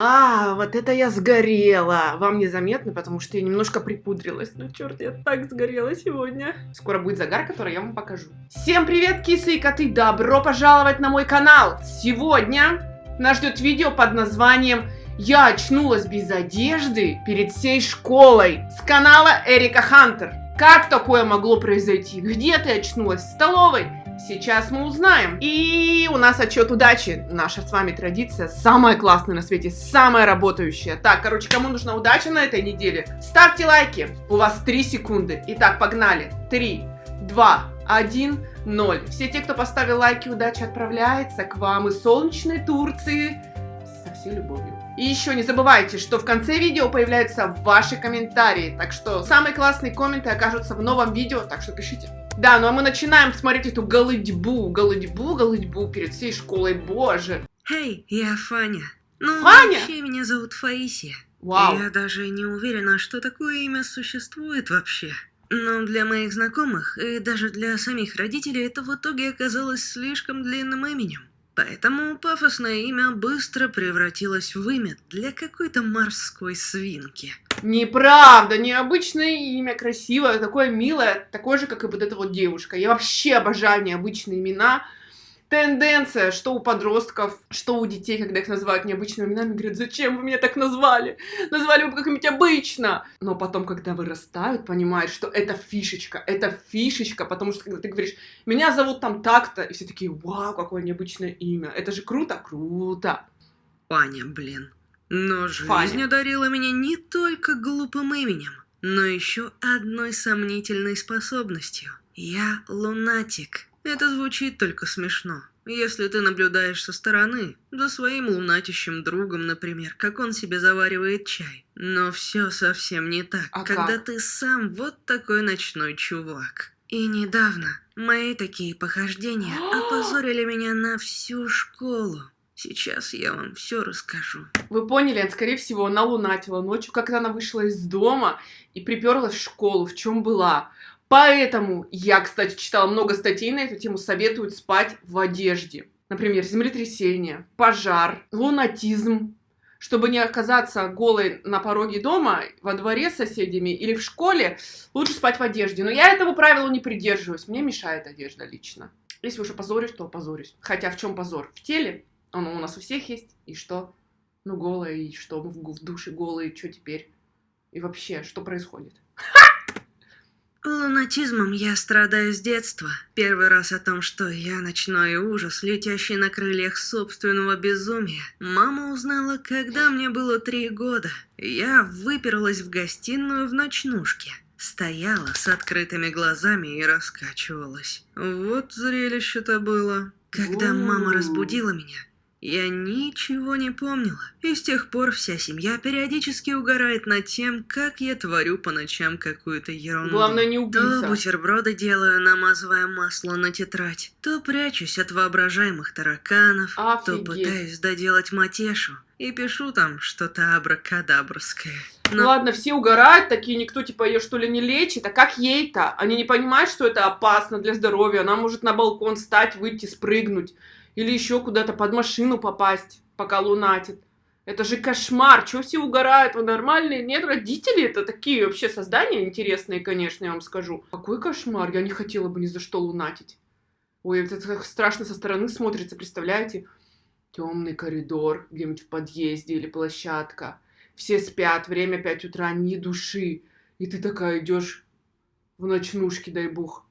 А, вот это я сгорела. Вам незаметно, потому что я немножко припудрилась. Ну, черт, я так сгорела сегодня. Скоро будет загар, который я вам покажу. Всем привет, кисы и коты! Добро пожаловать на мой канал! Сегодня нас ждет видео под названием «Я очнулась без одежды перед всей школой» с канала Эрика Хантер. Как такое могло произойти? Где ты очнулась? В столовой? Сейчас мы узнаем. И у нас отчет удачи. Наша с вами традиция самая классная на свете, самая работающая. Так, короче, кому нужна удача на этой неделе? Ставьте лайки. У вас 3 секунды. Итак, погнали. 3, 2, 1, 0. Все те, кто поставил лайки, удача отправляется к вам из солнечной Турции со всей любовью. И еще не забывайте, что в конце видео появляются ваши комментарии, так что самые классные комменты окажутся в новом видео, так что пишите. Да, ну а мы начинаем смотреть эту голыдьбу, голыдьбу, голыдьбу перед всей школой, боже. Эй, я Фаня. Ну, Фаня? вообще меня зовут Фаисия. Вау. Я даже не уверена, что такое имя существует вообще. Но для моих знакомых и даже для самих родителей это в итоге оказалось слишком длинным именем. Поэтому пафосное имя быстро превратилось в имя для какой-то морской свинки. Неправда, необычное имя, красивое, такое милое, такое же, как и вот эта вот девушка. Я вообще обожаю необычные имена. Тенденция, что у подростков, что у детей, когда их называют необычными именами, говорят, зачем вы меня так назвали? Назвали бы как-нибудь обычно. Но потом, когда вырастают, понимают, что это фишечка, это фишечка, потому что когда ты говоришь, меня зовут там так-то, и все такие, вау, какое необычное имя, это же круто, круто. Фаня, блин. Но жизнь Фаня. одарила меня не только глупым именем, но еще одной сомнительной способностью. Я лунатик. Это звучит только смешно. Если ты наблюдаешь со стороны, за своим лунатищем другом, например, как он себе заваривает чай. Но все совсем не так, А когда как? ты сам вот такой ночной чувак. И недавно мои такие похождения опозорили меня на всю школу. Сейчас я вам все расскажу. Вы поняли, она, скорее всего, она лунатила ночью, когда она вышла из дома и приперлась в школу, в чем была. Поэтому я, кстати, читала много статей на эту тему, советуют спать в одежде. Например, землетрясение, пожар, лунатизм. Чтобы не оказаться голой на пороге дома, во дворе с соседями или в школе, лучше спать в одежде. Но я этому правилу не придерживаюсь. Мне мешает одежда лично. Если уж опозорюсь, то опозорюсь. Хотя в чем позор? В теле. Оно у нас у всех есть. И что? Ну, голая, и что? Мы в, душе голые, что теперь? И вообще, что происходит? Лунатизмом я страдаю с детства. Первый раз о том, что я ночной ужас, летящий на крыльях собственного безумия, мама узнала, когда мне было три года. Я выперлась в гостиную в ночнушке. Стояла с открытыми глазами и раскачивалась. Вот зрелище-то было. Когда мама разбудила меня, я ничего не помнила. И с тех пор вся семья периодически угорает над тем, как я творю по ночам какую-то ерунду. Главное, не То убийца. бутерброды делаю, намазывая масло на тетрадь, то прячусь от воображаемых тараканов, то Офигеть. пытаюсь доделать матешу и пишу там что-то абракадабрское. Ну ладно, все угорают, такие, никто типа ее что ли не лечит, а как ей-то? Они не понимают, что это опасно для здоровья, она может на балкон встать, выйти, спрыгнуть, или еще куда-то под машину попасть, пока лунатит. Это же кошмар, чего все угорают, вы нормальные? Нет, родители это такие вообще создания интересные, конечно, я вам скажу. Какой кошмар, я не хотела бы ни за что лунатить. Ой, это так страшно со стороны смотрится, представляете? Темный коридор где-нибудь в подъезде или площадка. Все спят, время 5 утра, ни души. И ты такая идешь в ночнушке, дай бог.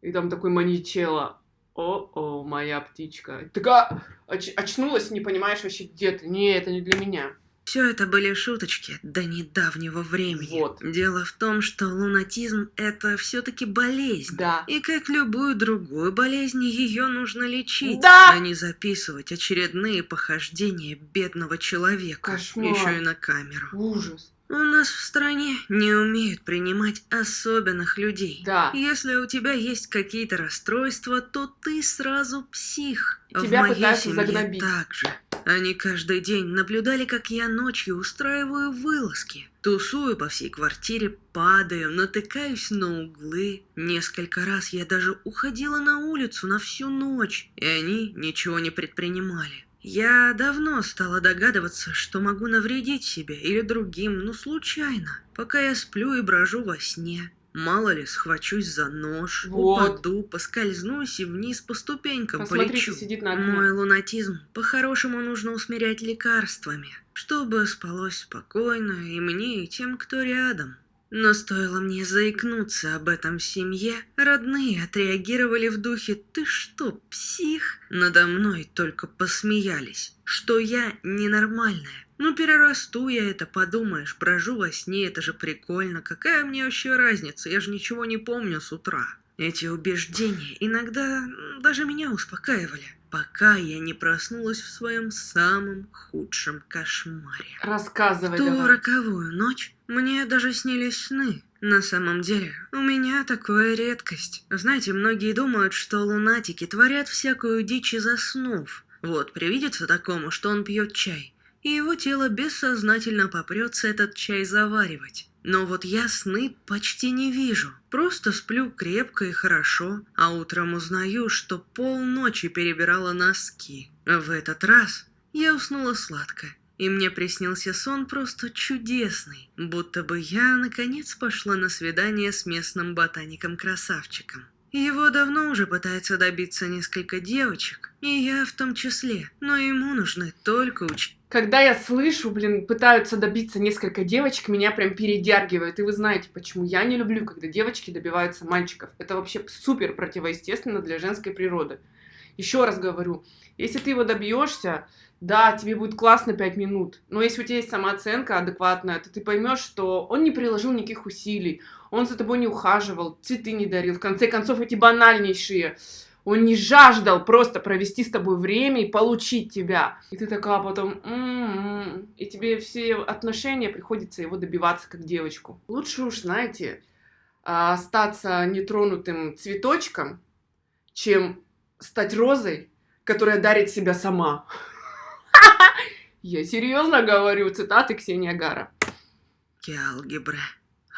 И там такой маньячелло. О-о, моя птичка. Такая оч- очнулась, не понимаешь вообще, где ты. Не, это не для меня. Все это были шуточки до недавнего времени. Вот. Дело в том, что лунатизм это все-таки болезнь. Да. И как любую другую болезнь, ее нужно лечить, Да! а не записывать очередные похождения бедного человека. Кошмар. Еще и на камеру. Ужас. У нас в стране не умеют принимать особенных людей. Да. Если у тебя есть какие-то расстройства, то ты сразу псих. Тебя в моей семье загнобить. так же. Они каждый день наблюдали, как я ночью устраиваю вылазки. Тусую по всей квартире, падаю, натыкаюсь на углы. Несколько раз я даже уходила на улицу на всю ночь, и они ничего не предпринимали. Я давно стала догадываться, что могу навредить себе или другим, ну случайно, пока я сплю и брожу во сне. Мало ли, схвачусь за нож, Вот. упаду, поскользнусь и вниз по ступенькам Посмотрите, полечу. сидит на. Мой лунатизм по-хорошему нужно усмирять лекарствами, чтобы спалось спокойно и мне, и тем, кто рядом. Но стоило мне заикнуться об этом семье, родные отреагировали в духе «Ты что, псих?» Надо мной только посмеялись, что я ненормальная. Ну, перерасту я это, подумаешь, брожу во сне, это же прикольно. Какая мне вообще разница, я же ничего не помню с утра. Эти убеждения иногда даже меня успокаивали, пока я не проснулась в своем самом худшем кошмаре. Рассказывай В ту давай. роковую ночь мне даже снились сны. На самом деле, у меня такое редкость. Знаете, многие думают, что лунатики творят всякую дичь и заснув. Вот, привидится такому, что он пьет чай, и его тело бессознательно попрется этот чай заваривать. Но вот я сны почти не вижу. Просто сплю крепко и хорошо, а утром узнаю, что полночи перебирала носки. В этот раз я уснула сладко, и мне приснился сон просто чудесный, будто бы я наконец пошла на свидание с местным ботаником-красавчиком. Его давно уже пытается добиться несколько девочек, и я в том числе, но ему нужны только ученики. Когда я слышу, блин, пытаются добиться несколько девочек, меня прям передергивает. И вы знаете, почему я не люблю, когда девочки добиваются мальчиков. Это вообще супер противоестественно для женской природы. Еще раз говорю, если ты его добьешься, да, тебе будет классно 5 минут, но если у тебя есть самооценка адекватная, то ты поймешь, что он не приложил никаких усилий, он за тобой не ухаживал, цветы не дарил. В конце концов, эти банальнейшие он не жаждал просто провести с тобой время и получить тебя. И ты такая потом, «М-м-м». и тебе все отношения приходится его добиваться как девочку. Лучше уж, знаете, а, остаться нетронутым цветочком, чем стать розой, которая дарит себя сама. Я серьезно говорю, цитаты Ксения Гара. алгебры.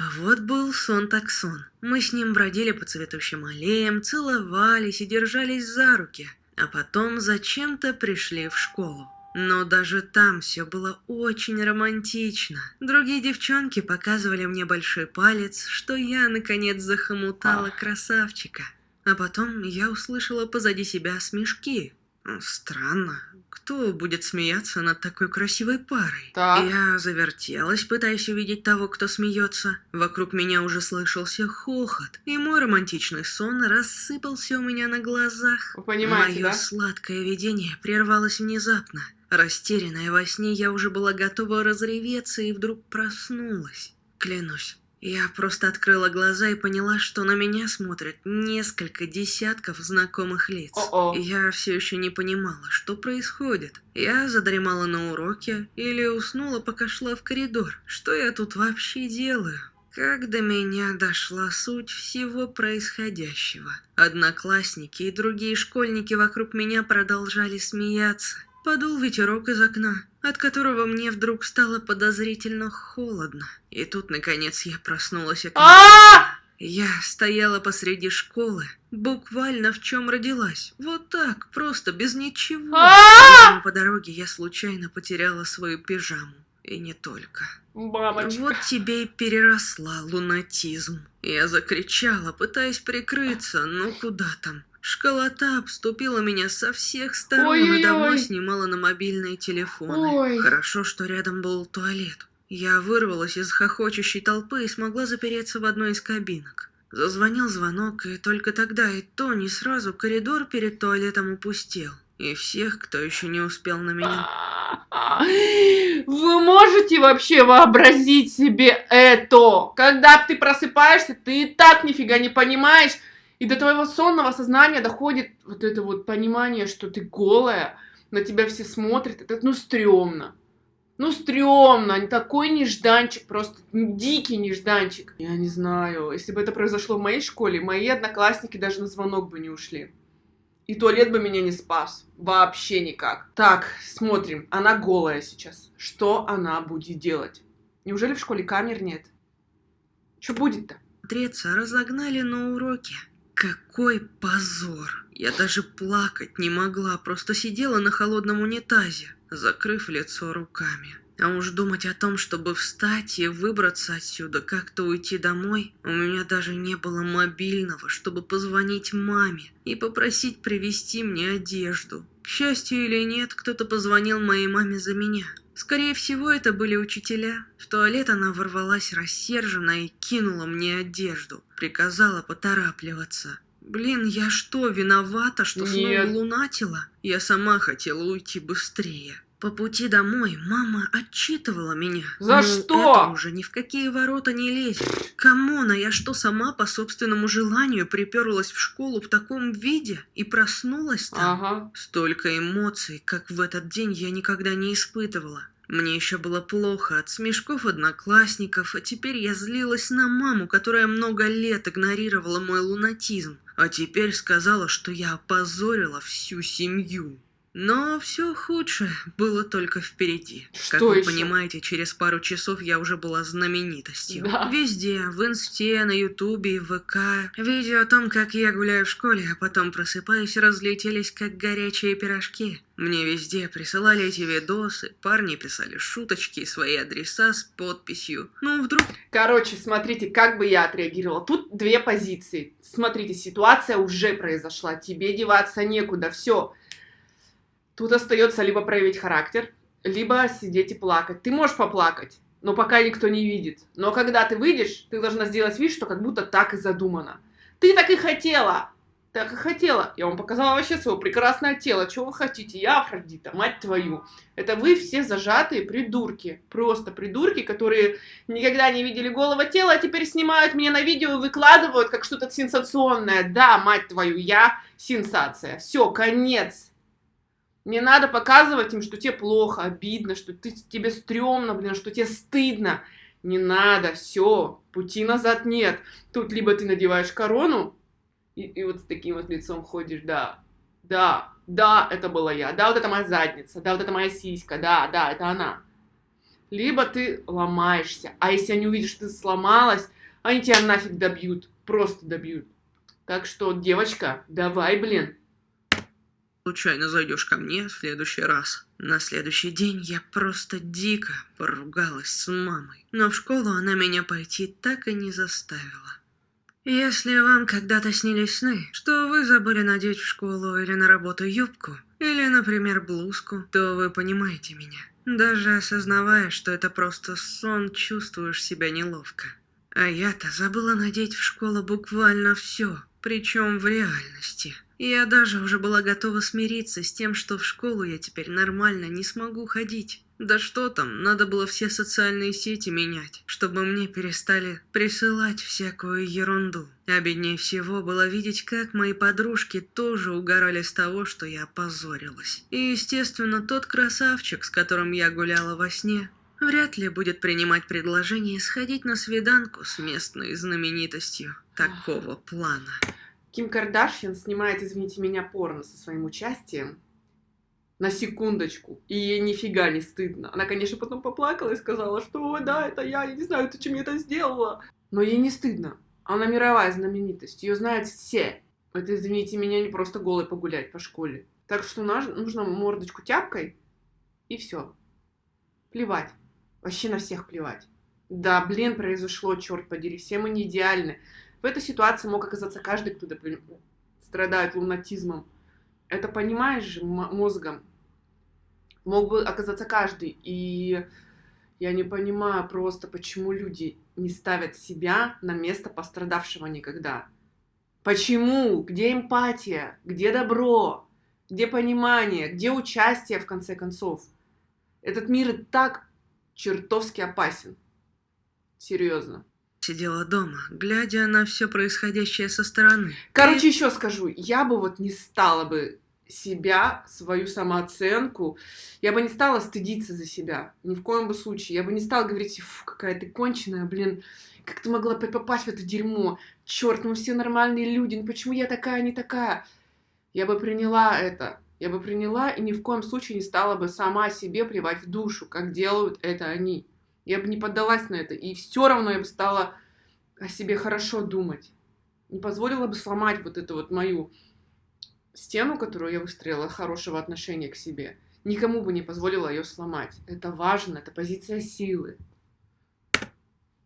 А вот был сон так сон. Мы с ним бродили по цветущим аллеям, целовались и держались за руки, а потом зачем-то пришли в школу. Но даже там все было очень романтично. Другие девчонки показывали мне большой палец, что я наконец захомутала Ах. красавчика. А потом я услышала позади себя смешки. Странно, кто будет смеяться над такой красивой парой? Так. Я завертелась, пытаясь увидеть того, кто смеется. Вокруг меня уже слышался хохот, и мой романтичный сон рассыпался у меня на глазах. Вы понимаете, Мое да? сладкое видение прервалось внезапно. Растерянная во сне, я уже была готова разреветься и вдруг проснулась. Клянусь, я просто открыла глаза и поняла, что на меня смотрят несколько десятков знакомых лиц. О-о. Я все еще не понимала, что происходит. Я задремала на уроке или уснула, пока шла в коридор. Что я тут вообще делаю? Как до меня дошла суть всего происходящего. Одноклассники и другие школьники вокруг меня продолжали смеяться. Подул ветерок из окна, от которого мне вдруг стало подозрительно холодно. И тут, наконец, я проснулась от А! я стояла посреди школы, буквально в чем родилась. Вот так, просто без ничего. А! По дороге я случайно потеряла свою пижаму. И не только. Мамочка. Вот тебе и переросла лунатизм. Я закричала, пытаясь прикрыться, но куда там. Школота обступила меня со всех сторон и давно снимала на мобильные телефоны. Ой. Хорошо, что рядом был туалет. Я вырвалась из хохочущей толпы и смогла запереться в одной из кабинок. Зазвонил звонок, и только тогда и то не сразу коридор перед туалетом упустел. И всех, кто еще не успел на меня Вы можете вообще вообразить себе это? Когда ты просыпаешься, ты и так нифига не понимаешь, и до твоего сонного сознания доходит вот это вот понимание, что ты голая, на тебя все смотрят, это ну стрёмно. Ну, стрёмно, такой нежданчик, просто дикий нежданчик. Я не знаю, если бы это произошло в моей школе, мои одноклассники даже на звонок бы не ушли. И туалет бы меня не спас. Вообще никак. Так, смотрим. Она голая сейчас. Что она будет делать? Неужели в школе камер нет? Что будет-то? смотреться разогнали на уроке. Какой позор! Я даже плакать не могла, просто сидела на холодном унитазе, закрыв лицо руками. А уж думать о том, чтобы встать и выбраться отсюда, как-то уйти домой, у меня даже не было мобильного, чтобы позвонить маме и попросить привезти мне одежду. К счастью или нет, кто-то позвонил моей маме за меня. Скорее всего, это были учителя. В туалет она ворвалась рассерженно и кинула мне одежду. Приказала поторапливаться. Блин, я что, виновата, что Нет. снова лунатила? Я сама хотела уйти быстрее. По пути домой мама отчитывала меня. За Мол, что? Это уже ни в какие ворота не лезет. Come on, а я что, сама по собственному желанию приперлась в школу в таком виде и проснулась там? Ага. Столько эмоций, как в этот день, я никогда не испытывала. Мне еще было плохо от смешков одноклассников, а теперь я злилась на маму, которая много лет игнорировала мой лунатизм, а теперь сказала, что я опозорила всю семью. Но все худшее было только впереди. Что как вы ещё? понимаете, через пару часов я уже была знаменитостью. Да. Везде, в инсте, на ютубе в ВК. Видео о том, как я гуляю в школе, а потом просыпаюсь, разлетелись как горячие пирожки. Мне везде присылали эти видосы, парни писали шуточки свои адреса с подписью. Ну, вдруг Короче, смотрите, как бы я отреагировала. Тут две позиции. Смотрите, ситуация уже произошла. Тебе деваться некуда. Все. Тут остается либо проявить характер, либо сидеть и плакать. Ты можешь поплакать, но пока никто не видит. Но когда ты выйдешь, ты должна сделать вид, что как будто так и задумано. Ты так и хотела. Так и хотела. Я вам показала вообще свое прекрасное тело. Чего вы хотите? Я Афродита, мать твою. Это вы все зажатые придурки. Просто придурки, которые никогда не видели голого тела, а теперь снимают меня на видео и выкладывают как что-то сенсационное. Да, мать твою, я сенсация. Все, конец. Не надо показывать им, что тебе плохо, обидно, что ты, тебе стрёмно, блин, что тебе стыдно. Не надо, все, пути назад нет. Тут либо ты надеваешь корону, и, и вот с таким вот лицом ходишь, да, да, да, это была я, да, вот это моя задница, да, вот это моя сиська, да, да, это она. Либо ты ломаешься, а если они увидят, что ты сломалась, они тебя нафиг добьют, просто добьют. Так что, девочка, давай, блин. Случайно зайдешь ко мне в следующий раз. На следующий день я просто дико поругалась с мамой, но в школу она меня пойти так и не заставила. Если вам когда-то снились сны, что вы забыли надеть в школу или на работу юбку, или, например, блузку, то вы понимаете меня. Даже осознавая, что это просто сон, чувствуешь себя неловко. А я-то забыла надеть в школу буквально все, причем в реальности. Я даже уже была готова смириться с тем, что в школу я теперь нормально не смогу ходить. Да что там, надо было все социальные сети менять, чтобы мне перестали присылать всякую ерунду. Обиднее всего было видеть, как мои подружки тоже угорали с того, что я опозорилась. И, естественно, тот красавчик, с которым я гуляла во сне, вряд ли будет принимать предложение сходить на свиданку с местной знаменитостью такого плана. Ким Кардашьян снимает, извините меня, порно со своим участием. На секундочку. И ей нифига не стыдно. Она, конечно, потом поплакала и сказала, что «Ой, да, это я, я не знаю, ты чем я это сделала. Но ей не стыдно. Она мировая знаменитость. Ее знают все. Это, извините меня, не просто голой погулять по школе. Так что нужно мордочку тяпкой и все. Плевать. Вообще на всех плевать. Да, блин, произошло, черт подери, все мы не идеальны. В этой ситуации мог оказаться каждый, кто страдает лунатизмом. Это понимаешь же мозгом. Мог бы оказаться каждый. И я не понимаю просто, почему люди не ставят себя на место пострадавшего никогда. Почему? Где эмпатия? Где добро? Где понимание? Где участие, в конце концов? Этот мир и так чертовски опасен. Серьезно. Сидела дома, глядя на все происходящее со стороны. Короче, еще скажу, я бы вот не стала бы себя, свою самооценку, я бы не стала стыдиться за себя, ни в коем бы случае. Я бы не стала говорить, фу, какая ты конченая, блин, как ты могла попасть в это дерьмо? Черт, мы все нормальные люди, ну почему я такая, не такая? Я бы приняла это, я бы приняла и ни в коем случае не стала бы сама себе плевать в душу, как делают это они. Я бы не поддалась на это, и все равно я бы стала о себе хорошо думать. не позволила бы сломать вот эту вот мою стену, которую я выстроила, хорошего отношения к себе. Никому бы не позволила ее сломать. Это важно, это позиция силы.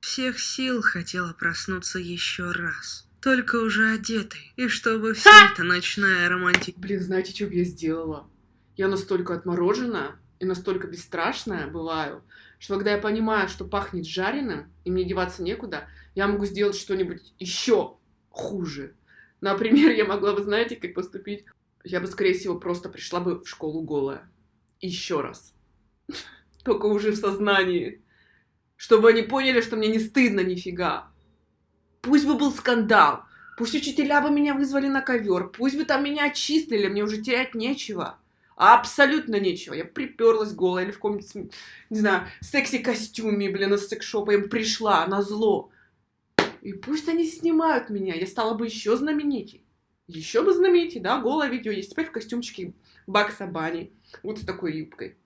Всех сил хотела проснуться еще раз. Только уже одетой. И чтобы вся Ха! эта ночная романтика... Блин, знаете, что бы я сделала? Я настолько отморожена и настолько бесстрашная бываю, что когда я понимаю, что пахнет жареным, и мне деваться некуда, я могу сделать что-нибудь еще хуже. Например, я могла бы, знаете, как поступить? Я бы, скорее всего, просто пришла бы в школу голая. Еще раз. Только уже в сознании. Чтобы они поняли, что мне не стыдно нифига. Пусть бы был скандал. Пусть учителя бы меня вызвали на ковер. Пусть бы там меня отчислили. Мне уже терять нечего. Абсолютно нечего. Я приперлась голая или в каком-нибудь, не знаю, секси-костюме, блин, из секс-шопа. Я пришла на зло. И пусть они снимают меня. Я стала бы еще знаменитей. Еще бы знаменитей, да? Голое видео есть. Теперь в костюмчике Бакса Бани. Вот с такой юбкой.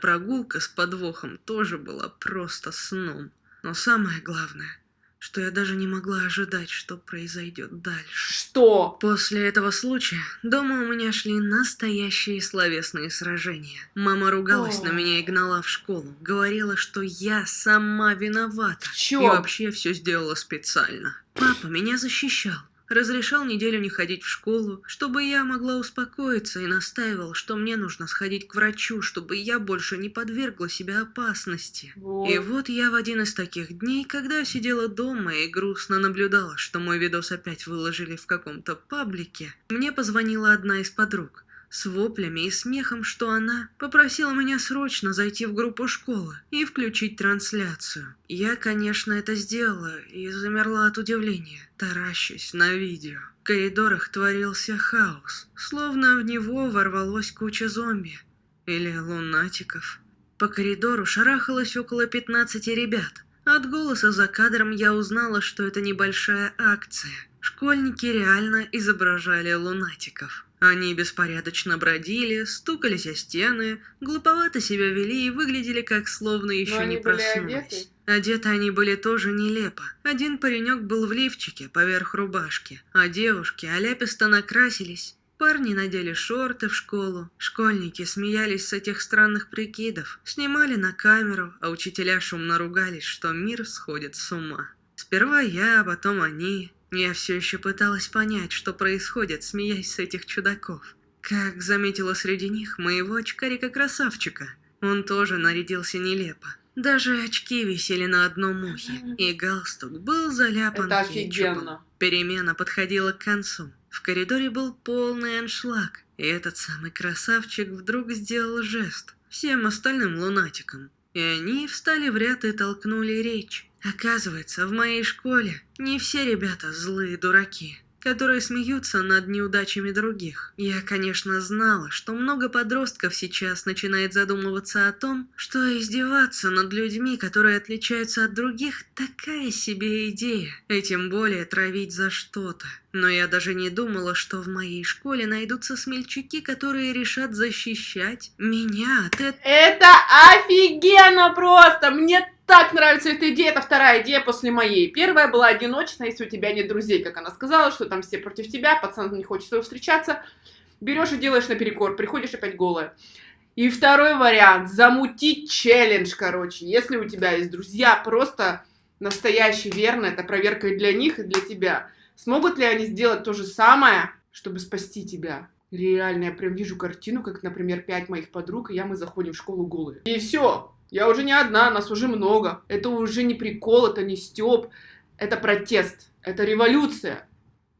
Прогулка с подвохом тоже была просто сном. Но самое главное, что я даже не могла ожидать, что произойдет дальше. Что? После этого случая дома у меня шли настоящие словесные сражения. Мама ругалась О. на меня и гнала в школу. Говорила, что я сама виновата. В И чем? вообще все сделала специально. Папа меня защищал. Разрешал неделю не ходить в школу, чтобы я могла успокоиться и настаивал, что мне нужно сходить к врачу, чтобы я больше не подвергла себя опасности. Вот. И вот я в один из таких дней, когда сидела дома и грустно наблюдала, что мой видос опять выложили в каком-то паблике, мне позвонила одна из подруг с воплями и смехом, что она попросила меня срочно зайти в группу школы и включить трансляцию. Я, конечно, это сделала и замерла от удивления, таращась на видео. В коридорах творился хаос, словно в него ворвалась куча зомби или лунатиков. По коридору шарахалось около 15 ребят. От голоса за кадром я узнала, что это небольшая акция. Школьники реально изображали лунатиков. Они беспорядочно бродили, стукались о стены, глуповато себя вели и выглядели как словно еще не проснулись. одеты? Одеты они были тоже нелепо. Один паренек был в лифчике поверх рубашки, а девушки оляписто накрасились. Парни надели шорты в школу. Школьники смеялись с этих странных прикидов, снимали на камеру, а учителя шумно ругались, что мир сходит с ума. Сперва я, а потом они. Я все еще пыталась понять, что происходит, смеясь с этих чудаков. Как заметила среди них моего очкарика-красавчика. Он тоже нарядился нелепо. Даже очки висели на одном ухе, и галстук был заляпан Это офигенно. Перемена подходила к концу. В коридоре был полный аншлаг, и этот самый красавчик вдруг сделал жест всем остальным лунатикам. И они встали в ряд и толкнули речь. Оказывается, в моей школе не все ребята злые дураки, которые смеются над неудачами других. Я, конечно, знала, что много подростков сейчас начинает задумываться о том, что издеваться над людьми, которые отличаются от других, такая себе идея, и тем более травить за что-то. Но я даже не думала, что в моей школе найдутся смельчаки, которые решат защищать меня от этого. Это офигенно просто! Мне так нравится эта идея. Это вторая идея после моей. Первая была одиночная, если у тебя нет друзей, как она сказала, что там все против тебя, пацан не хочет с тобой встречаться. Берешь и делаешь наперекор, приходишь опять голая. И второй вариант, замутить челлендж, короче. Если у тебя есть друзья, просто настоящий, верно, это проверка и для них, и для тебя. Смогут ли они сделать то же самое, чтобы спасти тебя? Реально, я прям вижу картину, как, например, пять моих подруг, и я, мы заходим в школу голые. И все, я уже не одна, нас уже много. Это уже не прикол, это не стёб, это протест, это революция.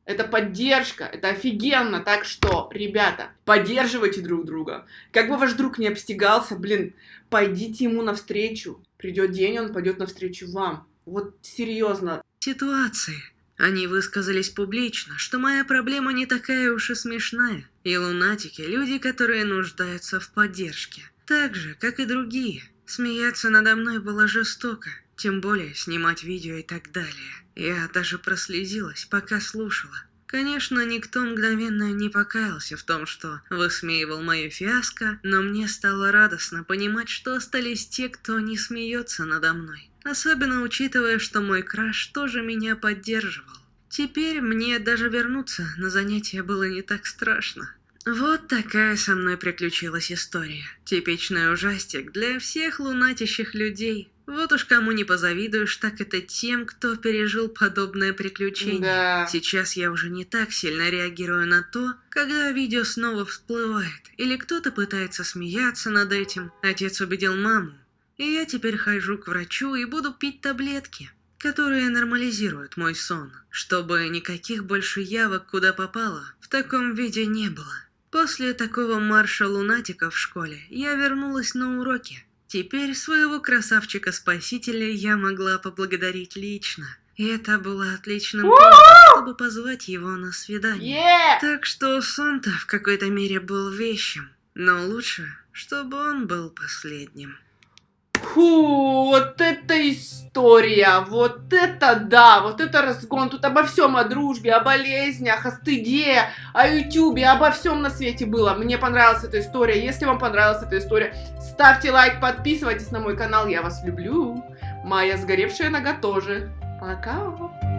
Это поддержка, это офигенно. Так что, ребята, поддерживайте друг друга. Как бы ваш друг не обстегался, блин, пойдите ему навстречу. Придет день, он пойдет навстречу вам. Вот серьезно. ситуации. Они высказались публично, что моя проблема не такая уж и смешная. И лунатики – люди, которые нуждаются в поддержке. Так же, как и другие. Смеяться надо мной было жестоко. Тем более снимать видео и так далее. Я даже прослезилась, пока слушала. Конечно, никто мгновенно не покаялся в том, что высмеивал мою фиаско, но мне стало радостно понимать, что остались те, кто не смеется надо мной. Особенно учитывая, что мой краш тоже меня поддерживал. Теперь мне даже вернуться на занятия было не так страшно. Вот такая со мной приключилась история. Типичный ужастик для всех лунатящих людей. Вот уж кому не позавидуешь, так это тем, кто пережил подобное приключение. Да. Сейчас я уже не так сильно реагирую на то, когда видео снова всплывает, или кто-то пытается смеяться над этим. Отец убедил маму, и я теперь хожу к врачу и буду пить таблетки, которые нормализируют мой сон, чтобы никаких больше явок куда попало в таком виде не было. После такого марша лунатиков в школе я вернулась на уроки. Теперь своего красавчика-спасителя я могла поблагодарить лично. И это было отличным поводом, чтобы позвать его на свидание. Е! Так что сон-то в какой-то мере был вещим. Но лучше, чтобы он был последним. Фу, вот это история, вот это да, вот это разгон. Тут обо всем, о дружбе, о болезнях, о стыде, о ютюбе, обо всем на свете было. Мне понравилась эта история. Если вам понравилась эта история, ставьте лайк, подписывайтесь на мой канал. Я вас люблю. Моя сгоревшая нога тоже. Пока.